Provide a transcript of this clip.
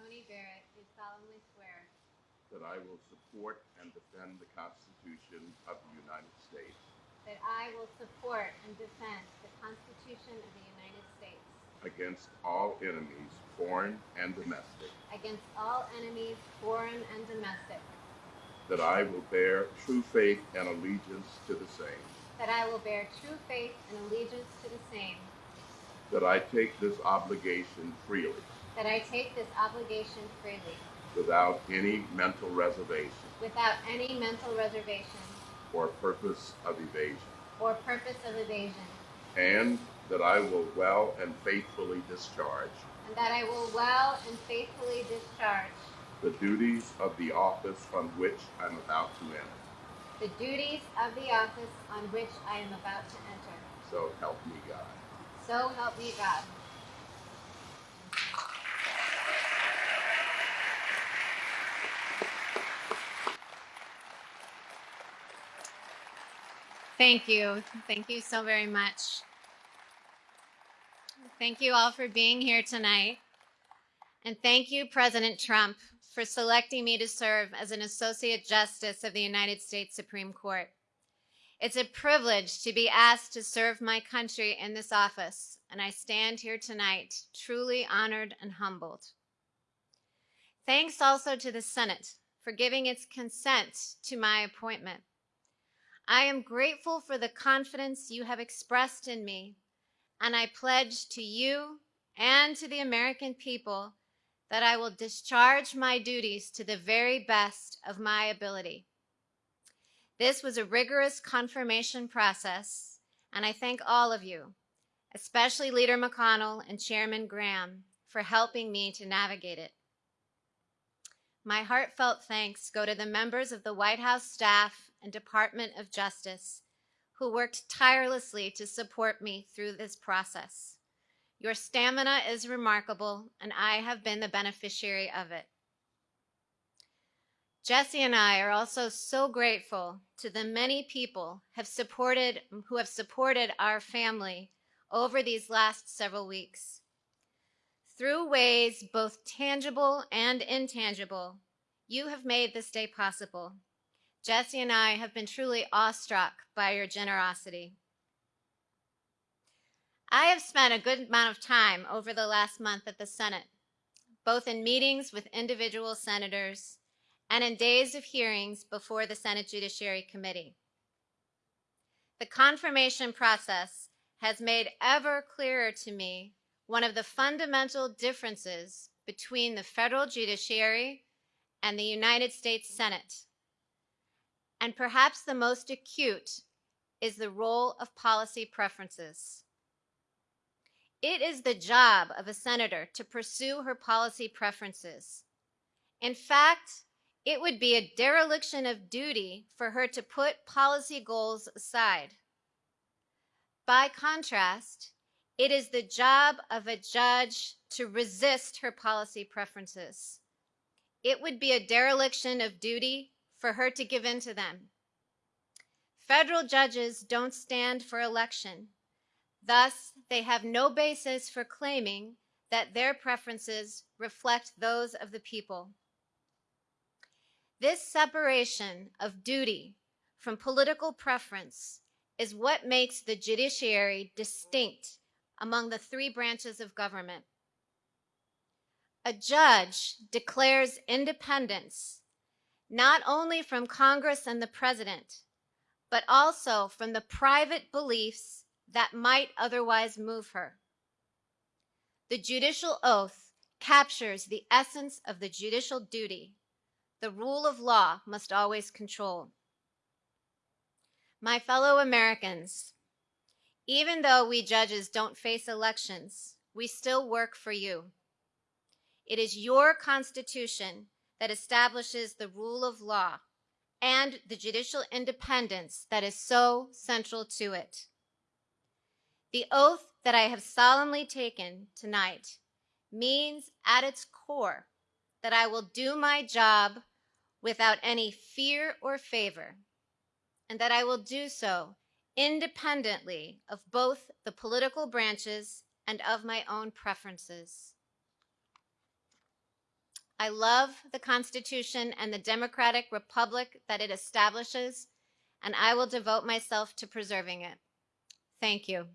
Coney Barrett, do solemnly swear that I will support and defend the Constitution of the United States. that I will support and defend the Constitution of the United States against all enemies, foreign and domestic, against all enemies, foreign and domestic, that I will bear true faith and allegiance to the same, that I will bear true faith and allegiance to the same, that I take this obligation freely that I take this obligation freely without any mental reservation without any mental reservation or purpose of evasion, or purpose of evasion, and that I will well and faithfully discharge and that I will well and faithfully discharge the duties of the office on which I'm about to enter. the duties of the office on which I am about to enter. So help me God. So help me God. Thank you. Thank you so very much. Thank you all for being here tonight. And thank you, President Trump, for selecting me to serve as an Associate Justice of the United States Supreme Court. It's a privilege to be asked to serve my country in this office, and I stand here tonight truly honored and humbled. Thanks also to the Senate for giving its consent to my appointment. I am grateful for the confidence you have expressed in me, and I pledge to you and to the American people that I will discharge my duties to the very best of my ability. This was a rigorous confirmation process, and I thank all of you, especially Leader McConnell and Chairman Graham, for helping me to navigate it. My heartfelt thanks go to the members of the White House staff and Department of Justice who worked tirelessly to support me through this process. Your stamina is remarkable, and I have been the beneficiary of it. Jesse and I are also so grateful to the many people have supported who have supported our family over these last several weeks. Through ways both tangible and intangible, you have made this day possible. Jesse and I have been truly awestruck by your generosity. I have spent a good amount of time over the last month at the Senate, both in meetings with individual senators and in days of hearings before the Senate Judiciary Committee. The confirmation process has made ever clearer to me one of the fundamental differences between the federal judiciary and the United States Senate. And perhaps the most acute is the role of policy preferences. It is the job of a senator to pursue her policy preferences. In fact, it would be a dereliction of duty for her to put policy goals aside. By contrast, it is the job of a judge to resist her policy preferences. It would be a dereliction of duty for her to give in to them. Federal judges don't stand for election. Thus, they have no basis for claiming that their preferences reflect those of the people. This separation of duty from political preference is what makes the judiciary distinct among the three branches of government. A judge declares independence not only from Congress and the president, but also from the private beliefs that might otherwise move her. The judicial oath captures the essence of the judicial duty. The rule of law must always control. My fellow Americans, even though we judges don't face elections, we still work for you. It is your Constitution that establishes the rule of law and the judicial independence that is so central to it. The oath that I have solemnly taken tonight means at its core that I will do my job without any fear or favor, and that I will do so independently of both the political branches and of my own preferences. I love the Constitution and the democratic republic that it establishes, and I will devote myself to preserving it. Thank you.